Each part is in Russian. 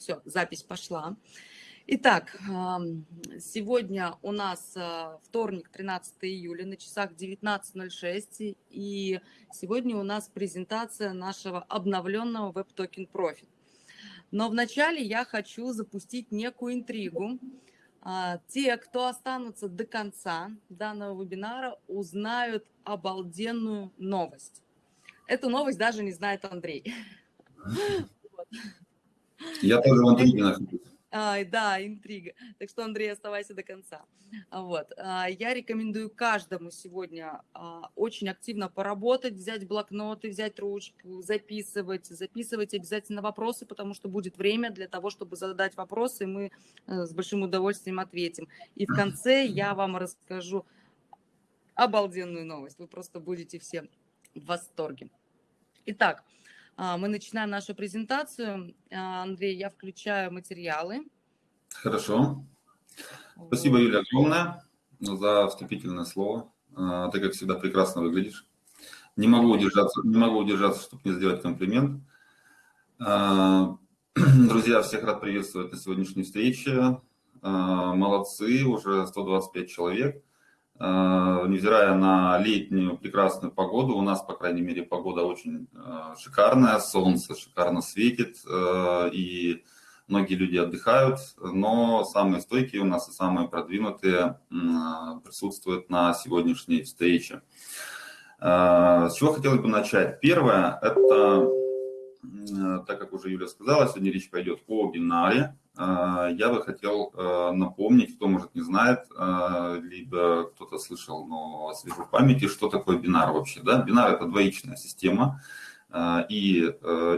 Все, запись пошла. Итак, сегодня у нас а, вторник, 13 июля, на часах 19.06, и сегодня у нас презентация нашего обновленного Web Token Profit. Но вначале я хочу запустить некую интригу. А, те, кто останутся до конца данного вебинара, узнают обалденную новость. Эту новость даже не знает Андрей. Я тоже в интриге нахожусь. А, да, интрига. Так что, Андрей, оставайся до конца. Вот. А, я рекомендую каждому сегодня а, очень активно поработать, взять блокноты, взять ручку, записывать, записывать обязательно вопросы, потому что будет время для того, чтобы задать вопросы, и мы э, с большим удовольствием ответим. И в конце я вам расскажу обалденную новость. Вы просто будете все в восторге. Итак, а, мы начинаем нашу презентацию. А, Андрей, я включаю материалы. Хорошо. Спасибо, Юлия, огромное за вступительное слово. А, ты, как всегда, прекрасно выглядишь. Не могу удержаться, не могу удержаться, чтобы не сделать комплимент. Друзья, всех рад приветствовать на сегодняшней встрече. Молодцы, уже 125 человек. Э, невзирая на летнюю прекрасную погоду, у нас, по крайней мере, погода очень э, шикарная, солнце шикарно светит, э, и многие люди отдыхают, но самые стойкие у нас и самые продвинутые присутствуют на сегодняшней встрече. С чего хотелось бы начать? Первое, это, так как уже Юля сказала, сегодня речь пойдет о бинаре, я бы хотел э, напомнить, кто, может, не знает, э, либо кто-то слышал, но свежу в памяти, что такое бинар вообще. Да? Бинар – это двоичная система, э, и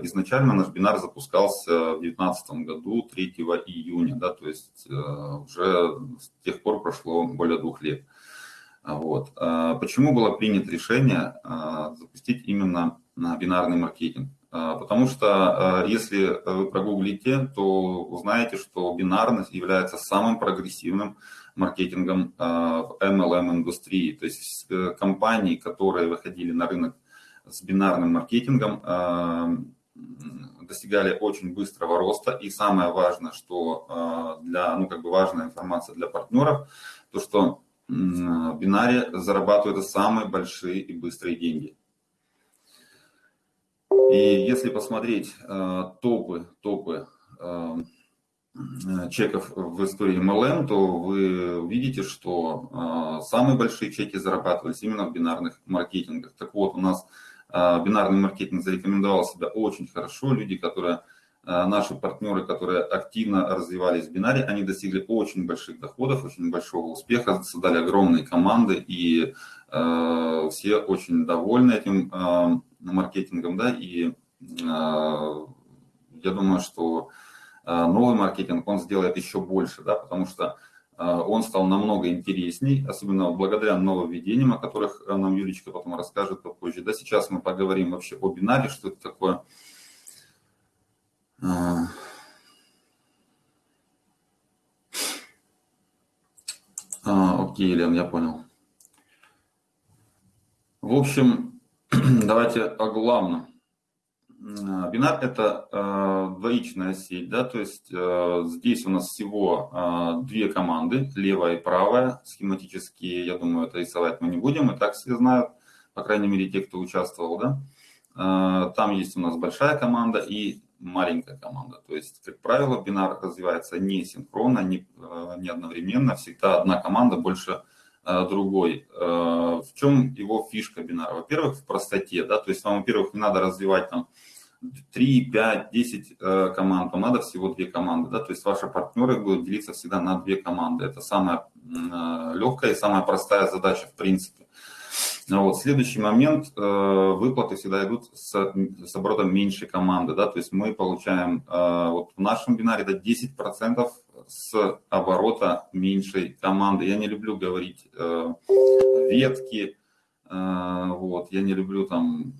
изначально наш бинар запускался в 2019 году, 3 июня, да, то есть уже с тех пор прошло более двух лет. Вот. Почему было принято решение запустить именно бинарный маркетинг? А, потому что а, если вы прогуглите, то узнаете, что бинарность является самым прогрессивным маркетингом а, в MLM-индустрии. То есть э, компании, которые выходили на рынок с бинарным маркетингом, достигали очень быстрого роста. И самое важное, что для, ну, как бы важная информация для партнеров, то, что бинаре зарабатывают самые большие и быстрые деньги. И если посмотреть э, топы, топы э, чеков в истории MLM, то вы увидите, что э, самые большие чеки зарабатывались именно в бинарных маркетингах. Так вот, у нас бинарный маркетинг зарекомендовал себя очень хорошо. Люди, которые наши партнеры, которые активно развивались в бинаре, они достигли очень больших доходов, очень большого успеха, создали огромные команды, и э, все очень довольны этим маркетингом, да, и а, я думаю, что а, новый маркетинг, он сделает еще больше, да, потому что а, он стал намного интересней, особенно благодаря нововведениям, о которых нам Юлечка потом расскажет попозже. Да, сейчас мы поговорим вообще о бинаре, что это такое. окей, Лен, я понял. В общем, давайте о главном. Э, бинар – это э, двоичная сеть, да, то есть э, здесь у нас всего э, две команды, левая и правая. Схематически, я думаю, это рисовать мы не будем, и так все знают, по крайней мере, те, кто участвовал, да. Э, там есть у нас большая команда и маленькая команда. То есть, как правило, бинар развивается не синхронно, не, э, не одновременно, всегда одна команда больше другой. Э, в чем его фишка бинара? Во-первых, в простоте, да, то есть вам, во-первых, не надо развивать там 3, 5, 10 команд, вам надо всего две команды, да, то есть ваши партнеры будут делиться всегда на две команды. Это самая э, легкая и самая простая задача в принципе. Вот. Следующий момент, э, выплаты всегда идут с, с оборотом меньшей команды, да, то есть мы получаем, э, вот в нашем бинаре это 10% с оборота меньшей команды. Я не люблю говорить ветки, вот, я не люблю там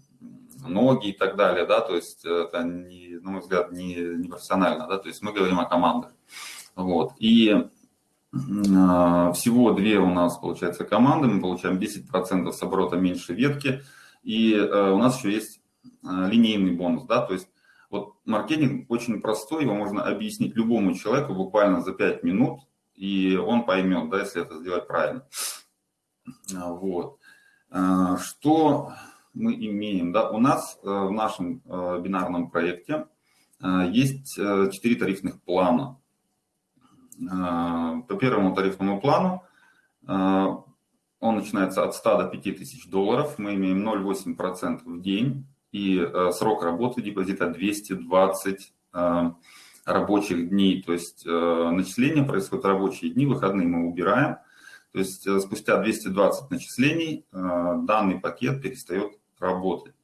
ноги и так далее, да, то есть это, не, на мой взгляд, не, не профессионально, да, то есть мы говорим о командах, вот, и э, всего две у нас, получается, команды, мы получаем 10% с оборота меньше ветки, и э, у нас еще есть э, линейный бонус, да, то есть Вот маркетинг очень простой, его можно объяснить любому человеку буквально за 5 минут, и он поймет, да, если это сделать правильно. Вот. Что мы имеем? Да? У нас в нашем бинарном проекте есть 4 тарифных плана. По первому тарифному плану он начинается от 100 до 5000 долларов. Мы имеем 0,8% в день и э, срок работы депозита 220 э, рабочих дней. То есть э, начисление происходит рабочие дни, выходные мы убираем. То есть спустя 220 начислений данный пакет перестает работать.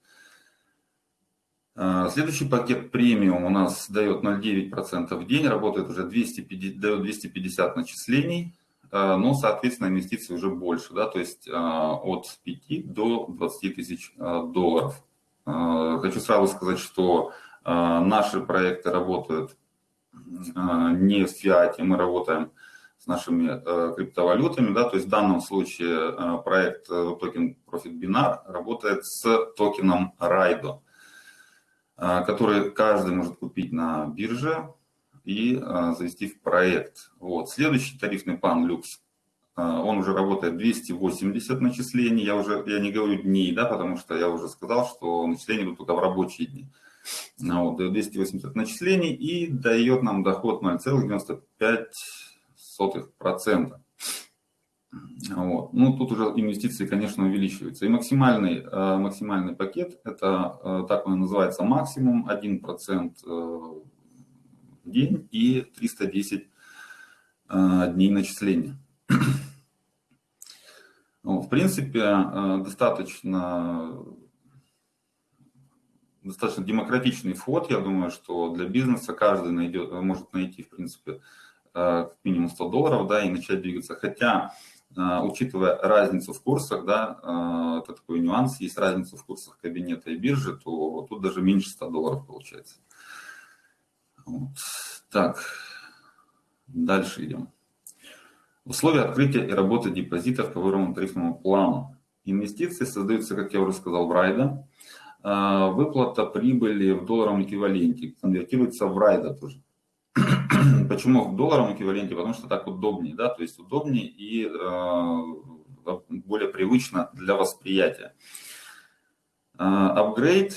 Следующий пакет премиум у нас дает 0,9% в день, работает уже 250, дает 250 начислений. Э, но, соответственно, инвестиции уже больше, да, то есть э, от 5 до 20 тысяч э, долларов. Хочу сразу сказать, что наши проекты работают не в фиате, мы работаем с нашими криптовалютами, да, то есть в данном случае проект токен Profit Binar работает с токеном Raido, который каждый может купить на бирже, и завести в проект. Вот. Следующий тарифный план люкс, он уже работает 280 начислений, я уже я не говорю дней, да, потому что я уже сказал, что начисления будут только в рабочие дни. Вот, 280 начислений и дает нам доход 0,95%. Вот. Ну, тут уже инвестиции, конечно, увеличиваются. И максимальный, а, максимальный пакет, это так он и называется, максимум 1% день и 310 э, дней начисления. В принципе, э, достаточно, достаточно демократичный вход. Я думаю, что для бизнеса каждый найдет, может найти, в принципе, э, как минимум 100 долларов да, и начать двигаться. Хотя, учитывая разницу в курсах, да, это такой нюанс, есть разница в курсах кабинета и биржи, то тут даже меньше 100 долларов получается. Вот. Так, дальше идем. Условия открытия и работы депозитов по выбранному тарифному плану. Инвестиции создаются, как я уже сказал, в райда. А, выплата прибыли в долларовом эквиваленте конвертируется в райда тоже. Почему в долларовом эквиваленте? Потому что так удобнее, да, то есть удобнее и э, более привычно для восприятия. Апгрейд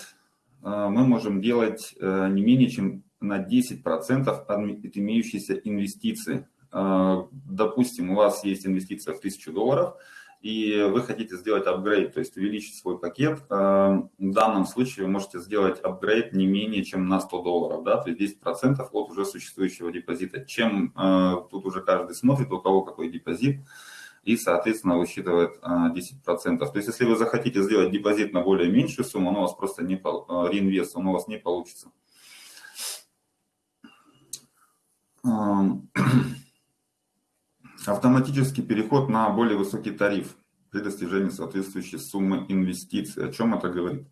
э, мы можем делать э, не менее чем на 10% от имеющейся инвестиции. А, допустим, у вас есть инвестиция в 1000 долларов, и вы хотите сделать апгрейд, то есть увеличить свой пакет, а, в данном случае вы можете сделать апгрейд не менее чем на 100 долларов, да, то есть 10% от уже существующего депозита. Чем а, тут уже каждый смотрит, у кого какой депозит, и, соответственно, высчитывает 10%. То есть, если вы захотите сделать депозит на более меньшую сумму, он у вас просто не, реинвест, он у вас не получится. автоматический переход на более высокий тариф при достижении соответствующей суммы инвестиций. О чем это говорит?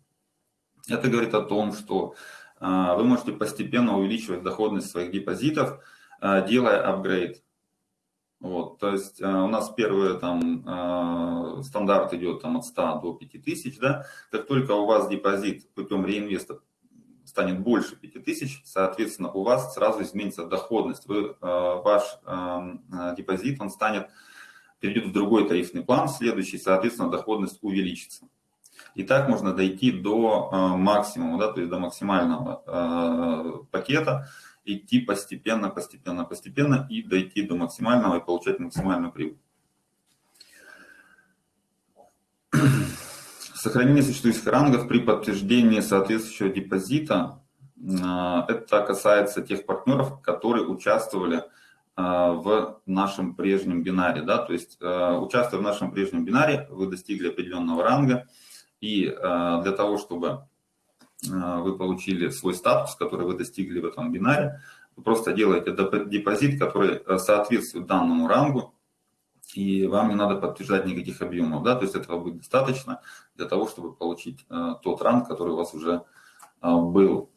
Это говорит о том, что а, вы можете постепенно увеличивать доходность своих депозитов, а, делая апгрейд. Вот, то есть а, у нас первый там стандарт идет там от 100 до 5000, да, как только у вас депозит путем реинвеста станет больше 5000, соответственно, у вас сразу изменится доходность. Вы, э, ваш эм, э, депозит, он станет, перейдет в другой тарифный план, следующий, соответственно, доходность увеличится. И так можно дойти до э, максимума, да, то есть до максимального пакета, идти постепенно, постепенно, постепенно и дойти до максимального и получать максимальную прибыль. Сохранение существующих рангов при подтверждении соответствующего депозита. А, это касается тех партнеров, которые участвовали а, в нашем прежнем бинаре. Да? То есть, а, участвуя в нашем прежнем бинаре, вы достигли определенного ранга. И для того, чтобы вы получили свой статус, который вы достигли в этом бинаре, вы просто делаете депозит, который соответствует данному рангу, и вам не надо подтверждать никаких объемов, да, то есть этого будет достаточно для того, чтобы получить э, тот ранг, который у вас уже э, был.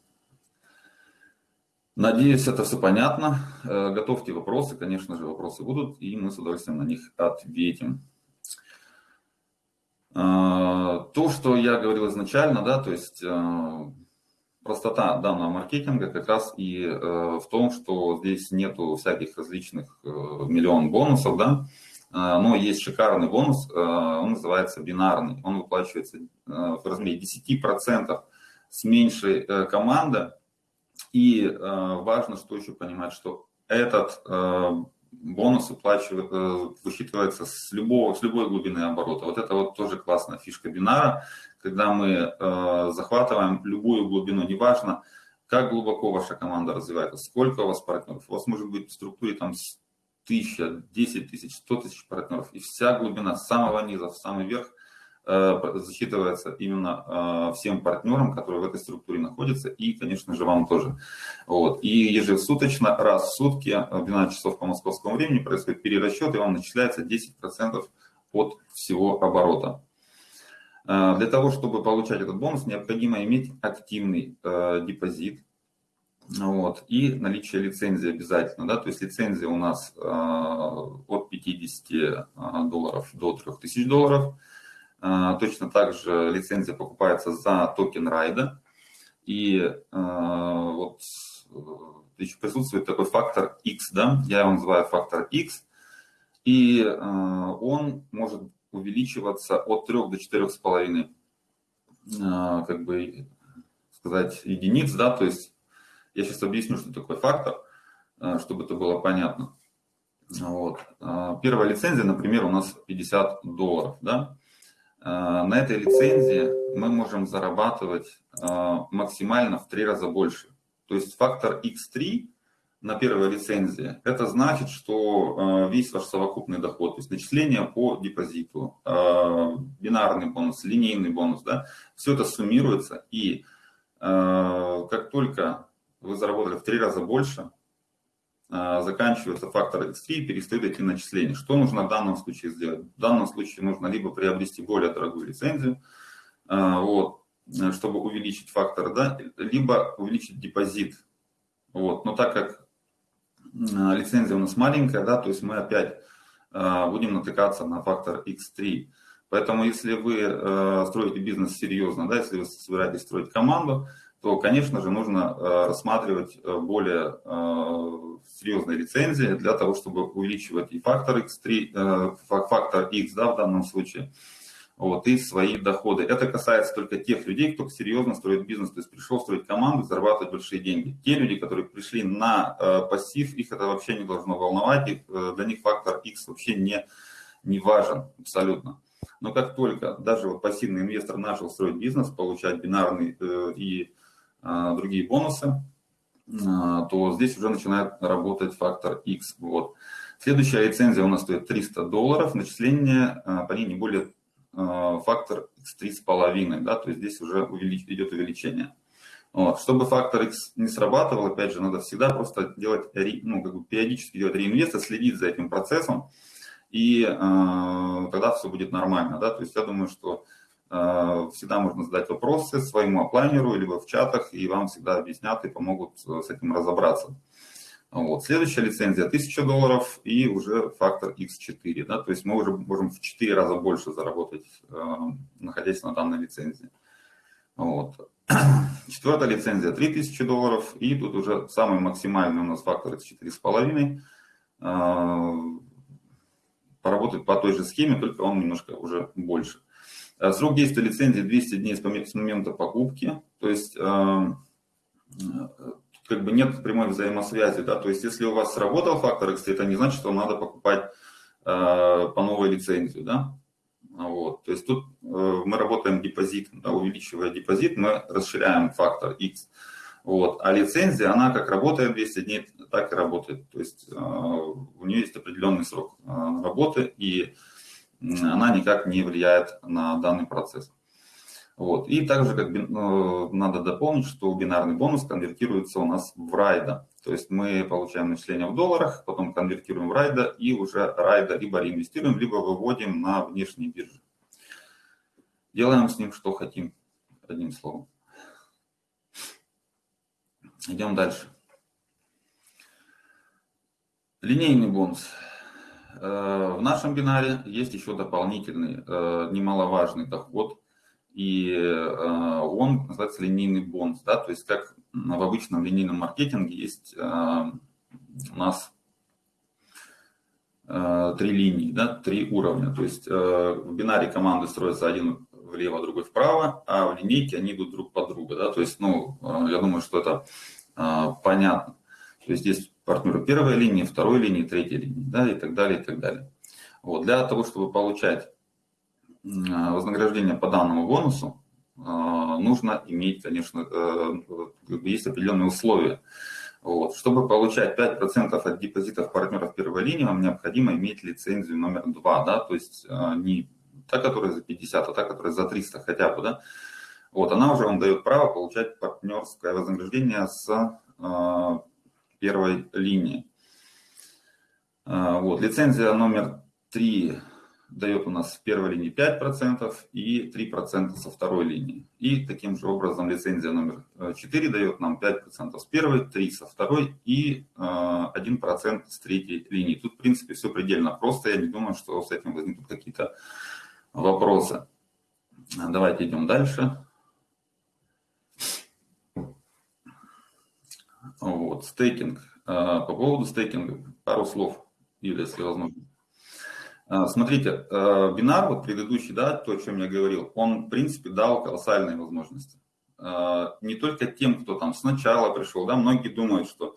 Надеюсь, это все понятно. Э, готовьте вопросы, конечно же, вопросы будут, и мы с удовольствием на них ответим. Э, то, что я говорил изначально, да, то есть э, простота данного маркетинга как раз и э, в том, что здесь нету всяких различных миллион бонусов, да, но есть шикарный бонус, э, он называется бинарный, он выплачивается э, в размере 10% с меньшей э, команды, и важно, что еще понимать, что этот бонус уплачивает, э, высчитывается с, любого, с любой глубины оборота. Вот это вот тоже классная фишка бинара, когда мы захватываем любую глубину, неважно, как глубоко ваша команда развивается, сколько у вас партнеров. У вас может быть в структуре там тысяча, десять тысяч, сто тысяч партнеров, и вся глубина с самого низа в самый верх – Э, засчитывается именно э, всем партнерам, которые в этой структуре находятся, и, конечно же, вам тоже. Вот. И ежесуточно, раз в сутки, в 12 часов по московскому времени происходит перерасчет, и вам начисляется 10% от всего оборота. Э, для того, чтобы получать этот бонус, необходимо иметь активный депозит, вот, и наличие лицензии обязательно, да, то есть лицензия у нас от 50 долларов до 3000 долларов, а, точно так же лицензия покупается за токен райда. И вот еще присутствует такой фактор X, да, я его называю фактор X, и он может увеличиваться от 3 до 4,5 как бы сказать единиц, да, то есть я сейчас объясню, что такое фактор, чтобы это было понятно. Вот. Первая лицензия, например, у нас 50 долларов, да, Э, на этой лицензии мы можем зарабатывать э, максимально в три раза больше. То есть фактор X3 на первой лицензии, это значит, что э, весь ваш совокупный доход, то есть начисление по депозиту, бинарный бонус, линейный бонус, да, все это суммируется, и как только вы заработали в три раза больше, а, заканчивается фактор X3 и перестает идти начисление. Что нужно в данном случае сделать? В данном случае нужно либо приобрести более дорогую лицензию, а, вот, чтобы увеличить фактор, да, либо увеличить депозит. Вот. Но так как а, лицензия у нас маленькая, да, то есть мы опять будем натыкаться на фактор X3. Поэтому если вы строите бизнес серьезно, да, если вы собираетесь строить команду, то, конечно же, нужно рассматривать более серьезной лицензии для того, чтобы увеличивать и фактор X3, э, фактор X да, в данном случае, вот, и свои доходы. Это касается только тех людей, кто серьезно строит бизнес, то есть пришел строить команду, зарабатывать большие деньги. Те люди, которые пришли на э, пассив, их это вообще не должно волновать, их, э, для них фактор X вообще не, не важен абсолютно. Но как только даже вот пассивный инвестор начал строить бизнес, получать бинарные э, и э, другие бонусы, а, то здесь уже начинает работать фактор X. Вот. Следующая лицензия у нас стоит 300 долларов, начисление а, по ней не более а, фактор X 3,5, да, то есть здесь уже увелич, идет увеличение. Вот. Чтобы фактор X не срабатывал, опять же, надо всегда просто делать, ну, как бы периодически делать реинвест, следить за этим процессом, и э, тогда все будет нормально. Да? То есть я думаю, что всегда можно задать вопросы своему оплайнеру, либо в чатах, и вам всегда объяснят и помогут э, с этим разобраться. Вот. Следующая лицензия 1000 долларов и уже фактор X4. Да? То есть мы уже можем в 4 раза больше заработать, э, находясь на данной лицензии. Вот. Четвертая лицензия 3000 долларов. И тут уже самый максимальный у нас фактор это 4,5. Поработать по той же схеме, только он немножко уже больше. Э, срок действия лицензии 200 дней с момента покупки, то есть э, как бы нет прямой взаимосвязи, да, то есть если у вас сработал фактор X, это не значит, что вам надо покупать э, по новой лицензию, да, вот, то есть тут мы работаем депозит, да, увеличивая депозит, мы расширяем фактор X, вот, а лицензия, она как работает 200 дней, так и работает, то есть у нее есть определенный срок работы, и она никак не влияет на данный процесс. Вот. И также как, ну, надо дополнить, что бинарный бонус конвертируется у нас в райда. То есть мы получаем начисление в долларах, потом конвертируем в райда и уже райда либо реинвестируем, либо выводим на внешние биржи. Делаем с ним что хотим, одним словом. Идем дальше. Линейный бонус. Э, в нашем бинаре есть еще дополнительный, э, немаловажный доход. и он называется линейный бонус, да, то есть как в обычном линейном маркетинге есть у нас три линии, да, три уровня, то есть в бинаре команды строятся один влево, другой вправо, а в линейке они идут друг под друга, да, то есть, ну, я думаю, что это понятно. То есть здесь партнеры первой линии, второй линии, третьей линии, да, и так далее, и так далее. Вот, для того, чтобы получать вознаграждение по данному бонусу, нужно иметь, конечно, э, есть определенные условия. Вот. Чтобы получать 5% от депозитов партнеров первой линии, вам необходимо иметь лицензию номер 2, да, то есть э, не та, которая за 50, а та, которая за 300 хотя бы, да. Вот, она уже вам дает право получать партнерское вознаграждение с первой линии. А, вот, лицензия номер 3 дает у нас в первой линии 5% и 3% со второй линии. И таким же образом лицензия номер 4 дает нам 5% с первой, 3 со второй и 1% с третьей линии. Тут, в принципе, все предельно просто. Я не думаю, что с этим возникнут какие-то вопросы. Давайте идем дальше. Вот, стейкинг. А, по поводу стейкинга пару слов, или если возможно. А, смотрите, а, бинар, вот предыдущий, да, то, о чем я говорил, он, в принципе, дал колоссальные возможности. Не только тем, кто там сначала пришел, да, многие думают, что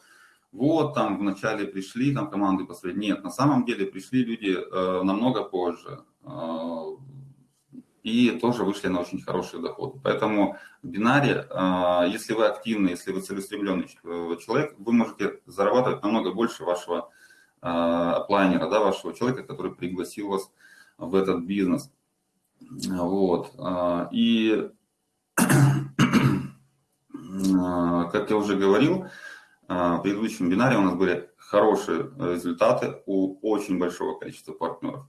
вот там вначале пришли, там команды посмотреть. Нет, на самом деле пришли люди намного позже и тоже вышли на очень хорошие доходы. Поэтому в бинаре, а, если вы активный, если вы целеустремленный э, человек, вы можете зарабатывать намного больше вашего а, планера, да, вашего человека, который пригласил вас в этот бизнес. Вот. А, и, как я уже говорил, в предыдущем бинаре у нас были хорошие результаты у очень большого количества партнеров.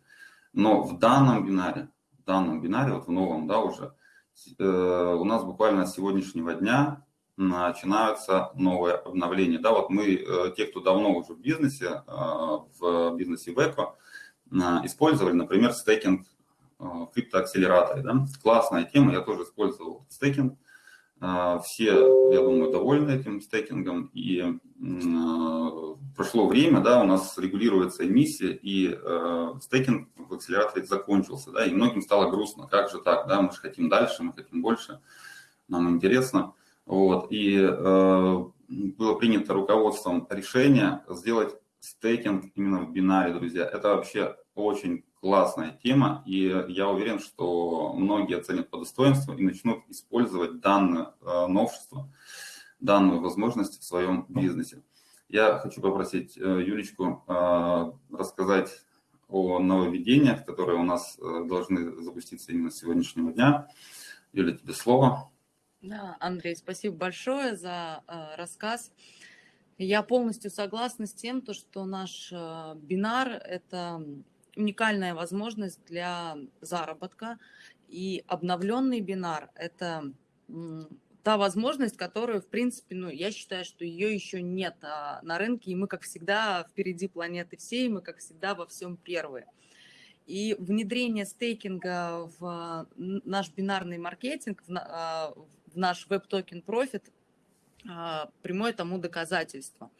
Но в данном бинаре данном бинаре, вот в новом, да, уже, э, у нас буквально с сегодняшнего дня начинаются новые обновления. Да, вот мы, э, те, кто давно уже в бизнесе, э, в бизнесе Веко, использовали, например, стейкинг в криптоакселераторе. Да? Классная тема, я тоже использовал стейкинг. Все, я думаю, довольны этим стейкингом. И прошло время, да, у нас регулируется эмиссия, и э, стейкинг в акселераторе закончился, да, и многим стало грустно, как же так, да, мы же хотим дальше, мы хотим больше, нам интересно, вот, и э, было принято руководством решение сделать стейкинг именно в бинаре, друзья, это вообще очень классная тема, и я уверен, что многие оценят по достоинству и начнут использовать данное э, новшество, данную возможность в своем бизнесе. Я хочу попросить э, Юлечку э, рассказать о нововведениях, которые у нас должны запуститься именно с сегодняшнего дня. Юля, тебе слово. Да, Андрей, спасибо большое за рассказ. Я полностью согласна с тем, то, что наш бинар – это уникальная возможность для заработка, и обновленный бинар – это та возможность, которую, в принципе, ну, я считаю, что ее еще нет а, на рынке, и мы, как всегда, впереди планеты всей, мы, как всегда, во всем первые. И внедрение стейкинга в наш бинарный маркетинг, в, а, в наш Web Token Profit, а, прямое тому доказательство.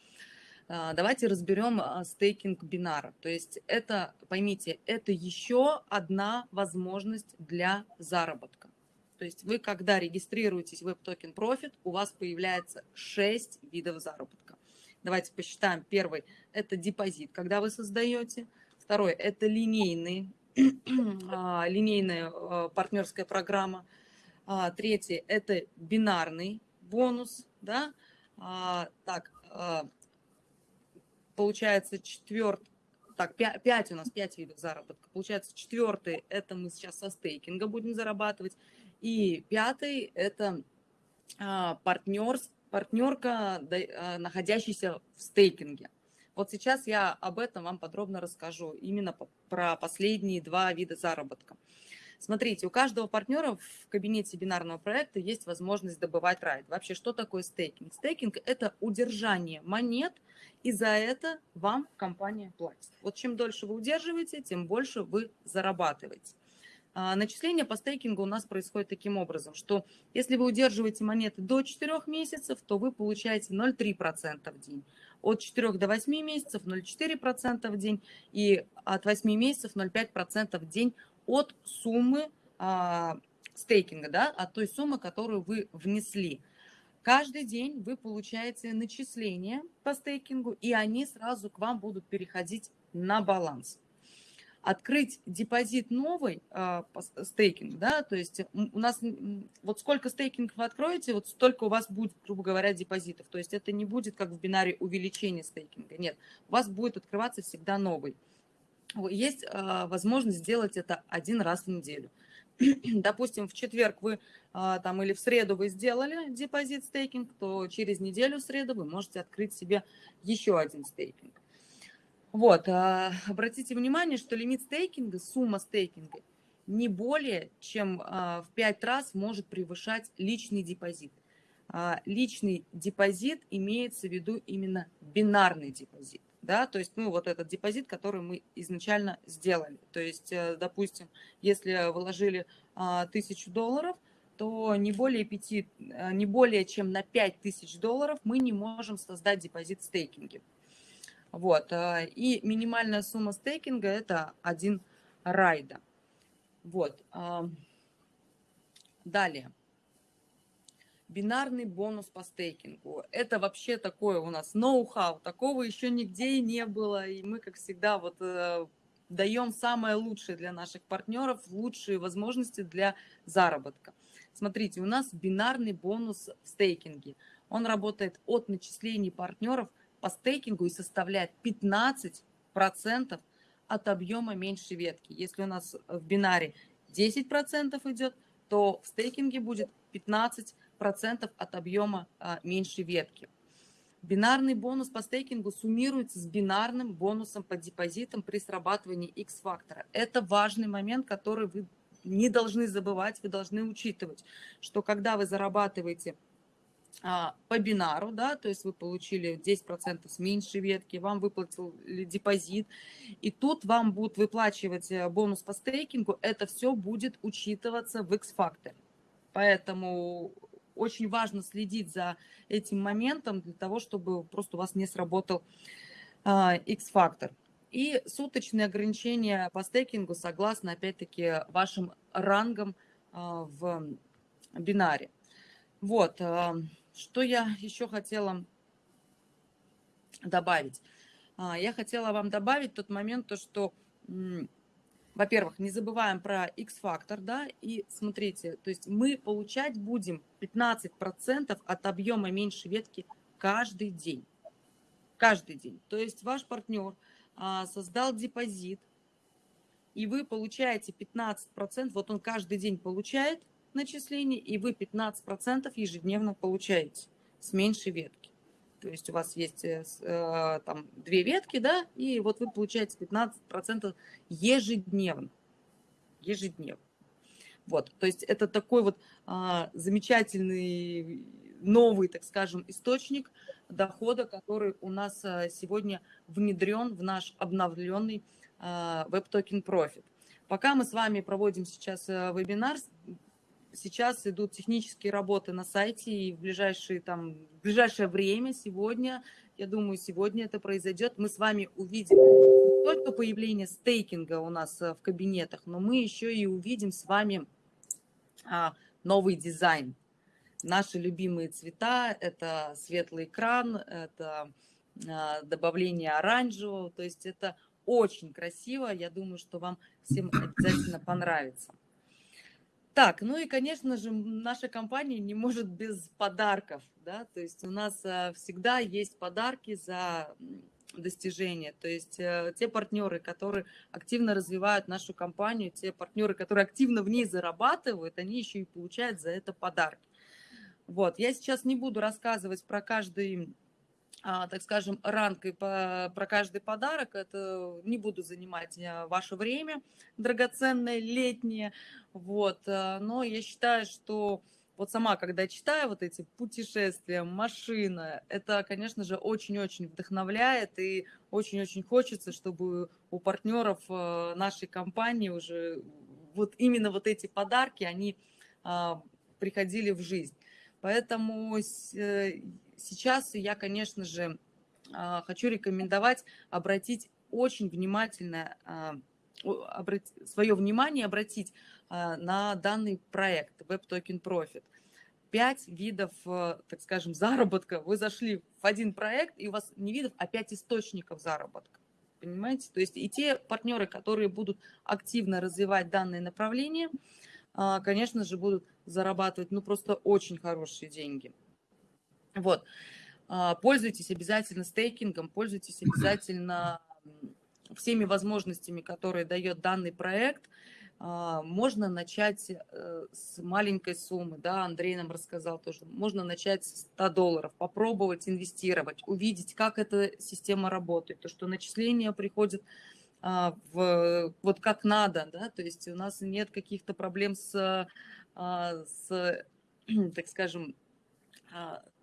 А, давайте разберем а, стейкинг бинара. То есть это, поймите, это еще одна возможность для заработка. То есть вы, когда регистрируетесь в WebToken Profit, у вас появляется 6 видов заработка. Давайте посчитаем. Первый – это депозит, когда вы создаете. Второй – это линейный, а, линейная партнерская программа. Третий – это бинарный бонус. Да? Так, получается четвертый, так, 5, у нас 5 видов заработка. Получается, четвертый, это мы сейчас со стейкинга будем зарабатывать. И пятый – это а, партнер, партнерка, а, находящаяся в стейкинге. Вот сейчас я об этом вам подробно расскажу, именно про последние два вида заработка. Смотрите, у каждого партнера в кабинете бинарного проекта есть возможность добывать райд. Вообще, что такое стейкинг? Стейкинг – это удержание монет, и за это вам компания платит. Вот чем дольше вы удерживаете, тем больше вы зарабатываете. А, начисление по стейкингу у нас происходит таким образом, что если вы удерживаете монеты до 4 месяцев, то вы получаете 0,3% в день. От 4 до 8 месяцев 0,4% в день и от 8 месяцев 0,5% в день от суммы а, стейкинга, да, от той суммы, которую вы внесли. Каждый день вы получаете начисления по стейкингу, и они сразу к вам будут переходить на баланс открыть депозит новый э, стейкинг, да, то есть у нас вот сколько стейкинг вы откроете, вот столько у вас будет, грубо говоря, депозитов. То есть это не будет как в бинаре увеличение стейкинга, нет, у вас будет открываться всегда новый. Есть э, возможность сделать это один раз в неделю. Допустим, в четверг вы э, там или в среду вы сделали депозит стейкинг, то через неделю в среду вы можете открыть себе еще один стейкинг. Вот, а, обратите внимание, что лимит стейкинга, сумма стейкинга не более чем а, в 5 раз может превышать личный депозит. А, личный депозит имеется в виду именно бинарный депозит. Да, то есть, ну, вот этот депозит, который мы изначально сделали. То есть, э, допустим, если вложили тысячу долларов, то не более, 5, не более чем на 5 тысяч долларов мы не можем создать депозит в. Вот. Э, и минимальная сумма стейкинга – это один райда. Вот. Э, далее. Бинарный бонус по стейкингу. Это вообще такое у нас ноу-хау. Такого еще нигде и не было. И мы, как всегда, вот э, даем самое лучшее для наших партнеров, лучшие возможности для заработка. Смотрите, у нас бинарный бонус в стейкинге. Он работает от начислений партнеров по стейкингу и составляет 15% от объема меньшей ветки. Если у нас в бинаре 10% идет, то в стейкинге будет 15% от объема а, меньшей ветки. Бинарный бонус по стейкингу суммируется с бинарным бонусом по депозитам при срабатывании X-фактора. Это важный момент, который вы не должны забывать, вы должны учитывать, что когда вы зарабатываете а, по бинару, да, то есть вы получили 10% с меньшей ветки, вам выплатил депозит, и тут вам будут выплачивать э, бонус по стейкингу, это все будет учитываться в X-факторе. Поэтому очень важно следить за этим моментом для того, чтобы просто у вас не сработал а, X-фактор. И суточные ограничения по стейкингу согласно, опять-таки, вашим рангам а, в бинаре. Вот. Что я еще хотела добавить? А, я хотела вам добавить тот момент, то, что, во-первых, не забываем про X-фактор, да, и смотрите, то есть мы получать будем 15% от объема меньшей ветки каждый день. Каждый день. То есть ваш партнер а, создал депозит, и вы получаете 15%, вот он каждый день получает – начислений, и вы 15% ежедневно получаете с меньшей ветки. То есть у вас есть э, э, там две ветки, да, и вот вы получаете 15% ежедневно. Ежедневно. Вот, то есть это такой вот а, замечательный новый, так скажем, источник дохода, который у нас а, сегодня внедрен в наш обновленный а, WebToken Profit. Пока мы с вами проводим сейчас вебинар, сейчас идут технические работы на сайте, и в, ближайшие, там, в ближайшее время, сегодня, я думаю, сегодня это произойдет, мы с вами увидим не только появление стейкинга у нас э, в кабинетах, но мы еще и увидим с вами а, новый дизайн. Наши любимые цвета – это светлый экран, это а, добавление оранжевого, то есть это очень красиво, я думаю, что вам всем обязательно понравится. Так, ну и, конечно же, наша компания не может без подарков, да, то есть у нас э, всегда есть подарки за достижения. То есть э, те партнеры, которые активно развивают нашу компанию, те партнеры, которые активно в ней зарабатывают, они еще и получают за это подарки. Вот, я сейчас не буду рассказывать про каждый так скажем, ранг и по, про каждый подарок. Это не буду занимать э, ваше время драгоценное, летнее. Вот. Э, но я считаю, что вот сама, когда читаю вот эти путешествия, машина, это, конечно же, очень-очень вдохновляет и очень-очень хочется, чтобы у партнеров э, нашей компании уже вот именно вот эти подарки, они а, приходили в жизнь. Поэтому сейчас я, конечно же, хочу рекомендовать обратить очень внимательно свое внимание обратить на данный проект Web Token Profit – пять видов, э, так скажем, заработка. Вы зашли в один проект, и у вас не видов, а пять источников заработка. Понимаете? То есть и те партнеры, которые будут активно развивать данное направление, а, конечно же, будут зарабатывать, ну, просто очень хорошие деньги. Вот. А, пользуйтесь обязательно стейкингом, пользуйтесь обязательно всеми возможностями, которые дает данный проект – а, можно начать э, с маленькой суммы, да, Андрей нам рассказал тоже, можно начать с 100 долларов, попробовать инвестировать, увидеть, как эта система работает, то, что начисления приходят а, в, вот как надо, да, то есть у нас нет каких-то проблем с, с так скажем,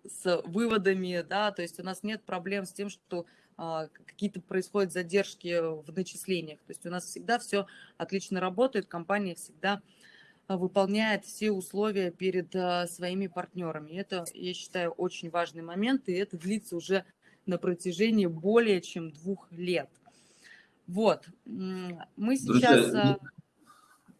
с выводами, да, то есть у нас нет проблем с тем, что а, какие-то происходят задержки в начислениях. То есть у нас всегда все отлично работает, компания всегда а, выполняет все условия перед а, своими партнерами. Это, я считаю, очень важный момент, и это длится уже на протяжении более чем двух лет. Вот, мы сейчас... Друзья,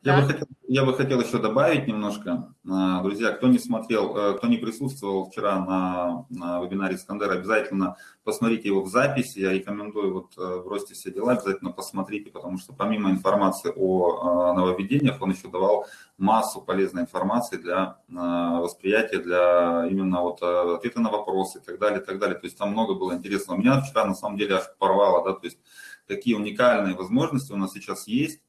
я, бы хотел, я бы хотел еще добавить немножко. А, друзья, кто не смотрел, э, кто не присутствовал вчера на, на вебинаре Искандера, обязательно посмотрите его в записи. Я рекомендую вот э, бросьте все дела, обязательно посмотрите, потому что помимо информации о нововведениях, он еще давал массу полезной информации для восприятия, для именно вот э, ответа на вопросы и так далее, и так далее. То есть там много было интересного. Меня вчера на самом деле аж порвало, да, то есть какие уникальные возможности у нас сейчас есть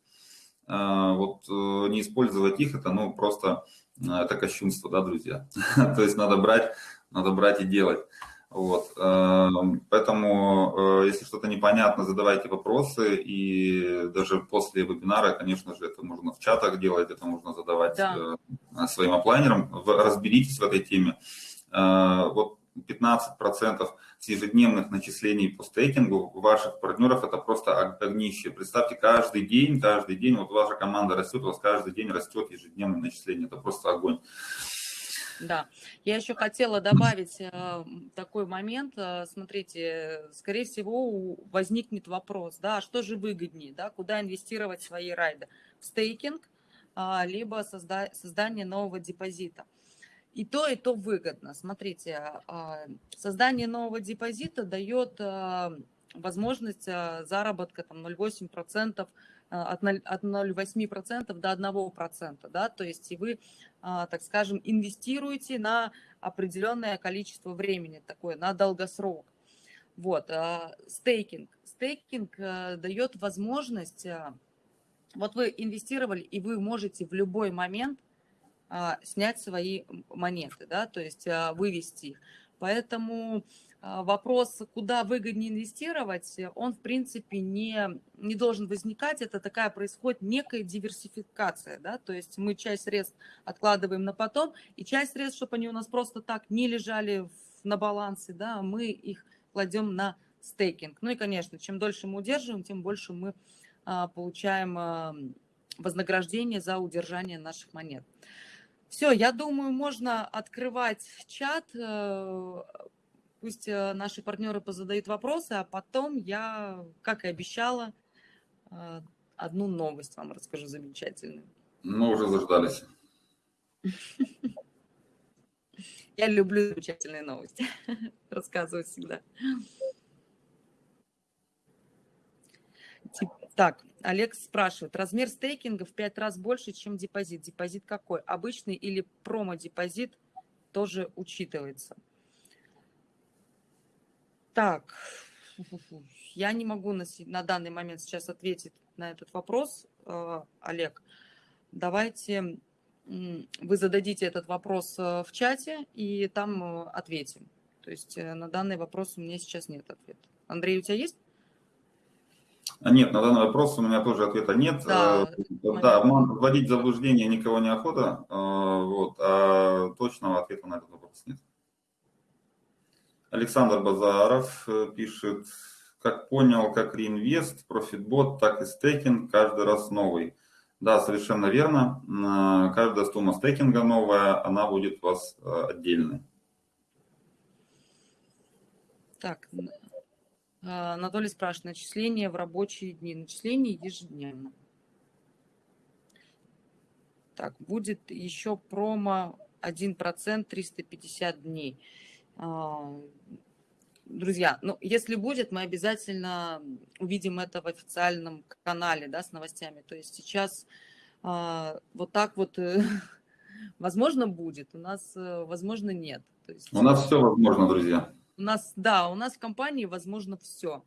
вот э, не использовать их, это ну просто э, это кощунство, да, друзья. То есть надо брать, надо брать и делать. Вот. Э, поэтому, если что-то непонятно, задавайте вопросы, и даже после вебинара, конечно же, это можно в чатах делать, это можно задавать да. своим оплайнерам. Разберитесь в этой теме. Вот 15% с ежедневных начислений по стейкингу ваших партнеров это просто огнище. Представьте, каждый день, каждый день, вот ваша команда растет, у вас каждый день растет ежедневное начисление. Это просто огонь. Да, я еще хотела добавить э, такой момент. Э, смотрите, скорее всего, возникнет вопрос, да, а что же выгоднее, да, куда инвестировать свои райды? В стейкинг, э, либо созда создание нового депозита. И то, и то выгодно. Смотрите, а, создание нового депозита дает а, возможность а, заработка там 0,8% от 0,8% до 1%, да, то есть и вы, так скажем, инвестируете на определенное количество времени, такое, на долгосрок. Вот, стейкинг. Стейкинг дает возможность, вот вы инвестировали, и вы можете в любой момент снять свои монеты, да, то есть а, вывести их. Поэтому а, вопрос, куда выгоднее инвестировать, он, в принципе, не, не должен возникать. Это такая происходит некая диверсификация. Да? То есть мы часть средств откладываем на потом, и часть средств, чтобы они у нас просто так не лежали на балансе, да, мы их кладем на стейкинг. Ну и, конечно, чем дольше мы удерживаем, тем больше мы а, получаем а, вознаграждение за удержание наших монет. Все, я думаю, можно открывать чат. Э, пусть э, наши партнеры позадают вопросы, а потом я, как и обещала, э, одну новость вам расскажу замечательную. Мы уже заждались. Я люблю замечательные новости. Рассказывать всегда. Так, Олег спрашивает, размер стейкинга в 5 раз больше, чем депозит. Депозит какой? Обычный или промо-депозит тоже учитывается? Так, я не могу на, на данный момент сейчас ответить на этот вопрос, э, Олег. Давайте вы зададите этот вопрос э, в чате, и там э, ответим. То есть на данный вопрос у меня сейчас нет ответа. Андрей, у тебя есть? А нет, на данный вопрос у меня тоже ответа нет. Да, э, да вводить в заблуждение никого не охота, э, вот, а точного ответа на этот вопрос нет. Александр Базаров э, пишет, как понял, как реинвест, профитбот, так и стейкинг каждый раз новый. Да, совершенно верно. М, Каждая сумма стейкинга новая, она будет у вас отдельной. Так, а, Анатолий спрашивает, начисление в рабочие дни, начисление ежедневно. Так, будет еще промо 1% 350 дней. А, Друзья, ну, если будет, мы обязательно увидим это в официальном канале, да, с новостями. То есть сейчас а, вот так вот, э, возможно, будет, у нас, э, возможно, нет. Есть У нас все возможно, друзья. У нас, да, у нас в компании возможно все.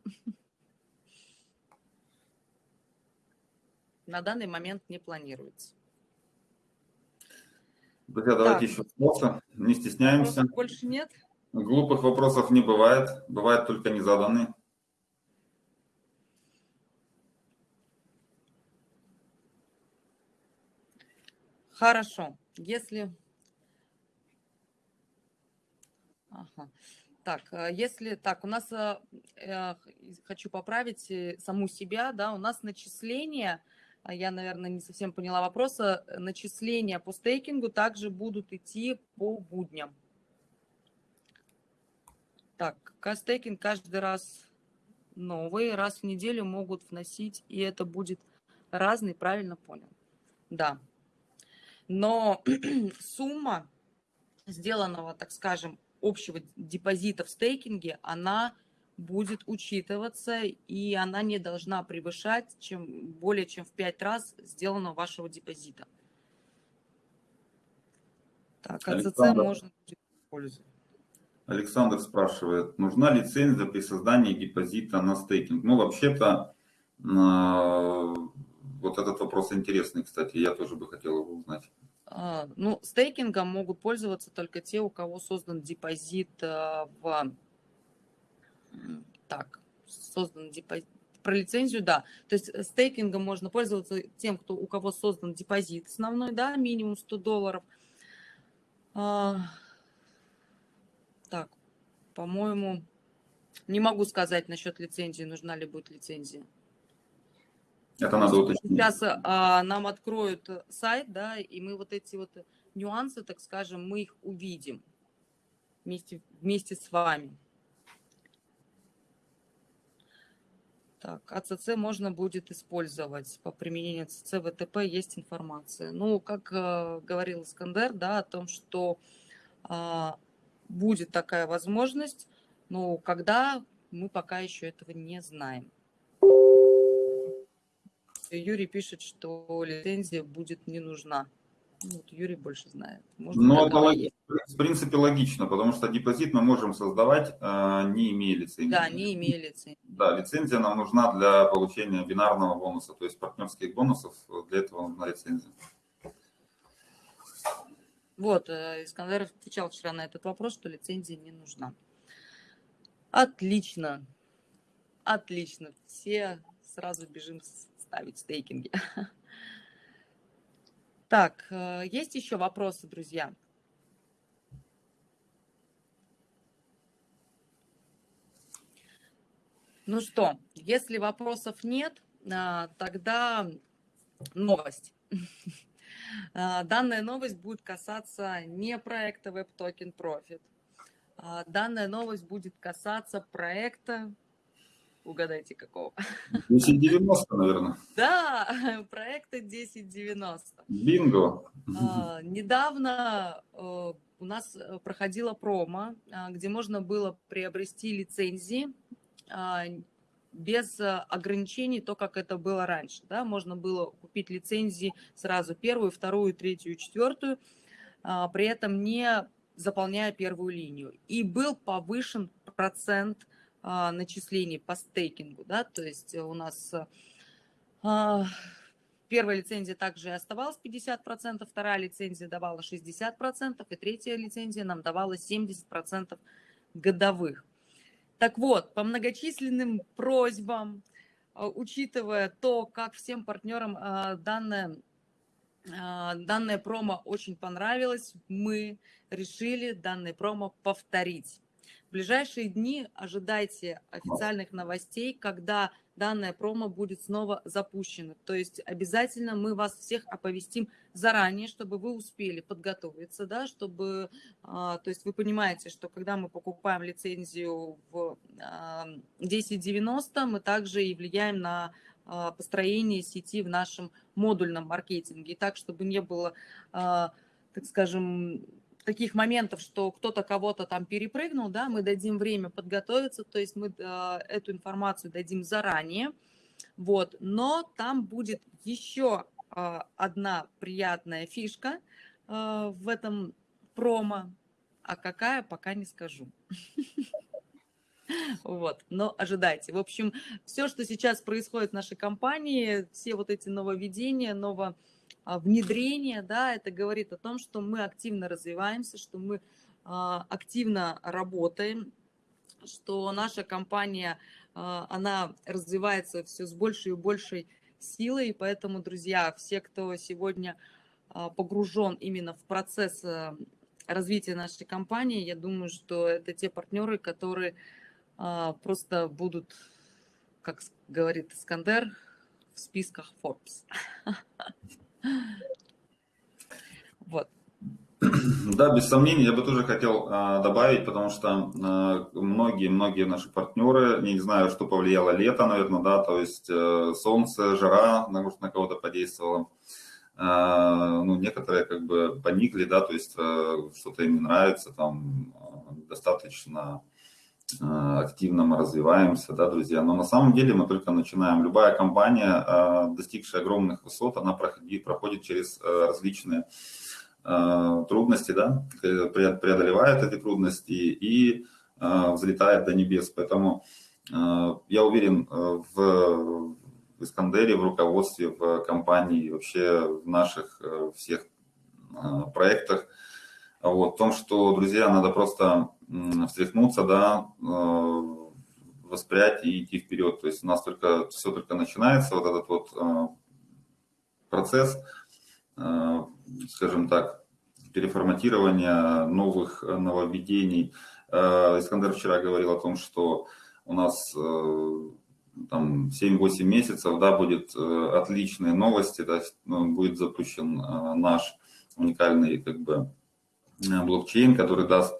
На данный момент не планируется. Друзья, давайте Так. еще вопросы. Не стесняемся. Вопросов больше нет? Глупых вопросов не бывает. Бывает только незаданные. Хорошо. Если... Ага. Так, э, если... Так, у нас... э, Хочу поправить э, саму себя, да, у нас начисления, а я, наверное, не совсем поняла вопроса, начисления по стейкингу также будут идти по будням. Так, стейкинг каждый раз новый, раз в неделю могут вносить, и это будет разный, правильно понял? Да. Но сумма сделанного, так скажем, общего депозита в стейкинге, она будет учитываться, и она не должна превышать чем, более чем в 5 раз сделанного вашего депозита. Так, АЦЦ можно использовать. Александр спрашивает, нужна лицензия при создании депозита на стейкинг? Ну, вообще-то, э, вот этот вопрос интересный, кстати, я тоже бы хотел его узнать. А, Ну, стейкингом могут пользоваться только те, у кого создан депозит а, в... Так, создан депозит... Про лицензию, да. То есть э, стейкингом можно пользоваться тем, кто, у кого создан депозит основной, да, минимум 100 долларов. А, Так, по-моему, не могу сказать насчет лицензии, нужна ли будет лицензия. Это надо уточнить. Сейчас а, нам откроют э, сайт, да, и мы вот эти вот нюансы, так скажем, мы их увидим вместе, вместе с вами. Так, АЦЦ можно будет использовать по применению АЦЦ ВТП, есть информация. Ну, как э, говорил Искандер, да, о том, что а, будет такая возможность, но когда мы пока еще этого не знаем. Юрий пишет, что лицензия будет не нужна. Ну, вот Юрий больше знает. Может, Ну, так это в принципе логично, потому что депозит мы можем создавать, э, не имея лицензии. Да, не имея лицензии. Да, лицензия нам нужна для получения бинарного бонуса, то есть партнерских бонусов, для этого нужна лицензия. Вот, э, Искандер отвечал вчера на этот вопрос, что лицензия не нужна. Отлично. Отлично. Все сразу бежим ставить стейкинги. Так, э, есть еще вопросы, друзья? Ну что, если вопросов нет, а, тогда новость. А, Данная новость будет касаться не проекта Web Token Profit. а Данная новость будет касаться проекта, угадайте какого? 1090, наверное. Да, проекта 1090. Бинго. А, Недавно э, у нас э, проходила промо, а, где можно было приобрести лицензии а, без э, ограничений, то, как это было раньше. Да? Можно было купить лицензии сразу первую, вторую, третью, четвертую, при этом не заполняя первую линию. И был повышен процент начислений по стейкингу. Да? То есть у нас а, Первая лицензия также оставалась 50%, вторая лицензия давала 60%, и третья лицензия нам давала 70% годовых. Так вот, по многочисленным просьбам, а, учитывая то, как всем партнерам а, данная, а, данная промо очень понравилась, мы решили данное промо повторить. В ближайшие дни ожидайте официальных новостей, когда данная промо будет снова запущена. То есть обязательно мы вас всех оповестим заранее, чтобы вы успели подготовиться, да, чтобы, а, то есть вы понимаете, что когда мы покупаем лицензию в 1090, мы также и влияем на а, построение сети в нашем модульном маркетинге. И так, чтобы не было, а, так скажем, таких моментов, что кто-то кого-то там перепрыгнул, да, мы дадим время подготовиться, то есть мы э, эту информацию дадим заранее, вот, но там будет еще э, одна приятная фишка э, в этом промо, а какая, пока не скажу. Вот, но ожидайте. В общем, все, что сейчас происходит в нашей компании, все вот эти нововведения, ново а, внедрение, да, это говорит о том, что мы активно развиваемся, что мы а, активно работаем, что наша компания, а, она развивается все с большей и большей силой, и поэтому, друзья, все, кто сегодня погружен именно в процесс развития нашей компании, я думаю, что это те партнеры, которые просто будут, как говорит Искандер, в списках Forbes. Вот. Да, без сомнений, я бы тоже хотел а, добавить, потому что многие-многие а, наши партнеры, не знаю, что повлияло лето, наверное, да, то есть а, солнце, жара, может, на кого-то подействовало. А, ну, некоторые как бы поникли, да, то есть а, что-то им не нравится, там достаточно Э, активно мы развиваемся, да, друзья. Но на самом деле мы только начинаем. Любая компания, э, достигшая огромных высот, она проходит, проходит через э, различные трудности, да, преодолевает эти трудности и взлетает до небес. Поэтому я уверен в Искандере, в руководстве, в компании, вообще в наших всех проектах, вот, в том, что, друзья, надо просто встряхнуться, да, э, воспрять и идти вперед. То есть у нас только все только начинается, вот этот вот э, процесс, э, скажем так, переформатирования новых нововведений. Искандер вчера говорил о том, что у нас там 7-8 месяцев, да, будет отличные новости, да, будет запущен наш уникальный как бы блокчейн, который даст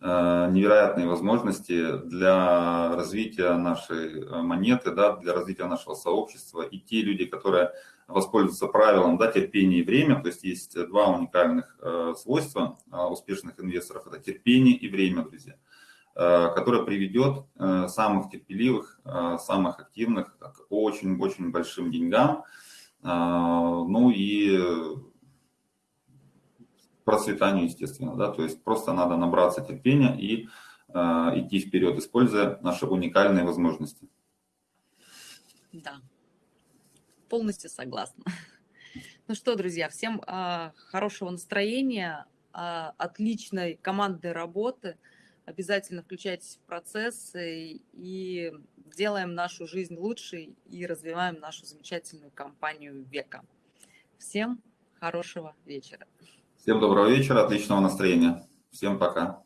Э, невероятные возможности для развития нашей э, монеты, да, для развития нашего сообщества. И те люди, которые воспользуются правилом да, терпение и время, то есть есть два уникальных э, свойства э, успешных инвесторов, это терпение и время, друзья, э, которое приведет э, самых терпеливых, э, самых активных к очень-очень большим деньгам. Э, ну и процветанию, естественно, да, то есть просто надо набраться терпения и э, идти вперед, используя наши уникальные возможности. Да, полностью согласна. Ну что, друзья, всем э, хорошего настроения, э, отличной командной работы. Обязательно включайтесь в процесс и, и делаем нашу жизнь лучше и развиваем нашу замечательную компанию века. Всем хорошего вечера. Всем доброго вечера, отличного настроения. Всем пока.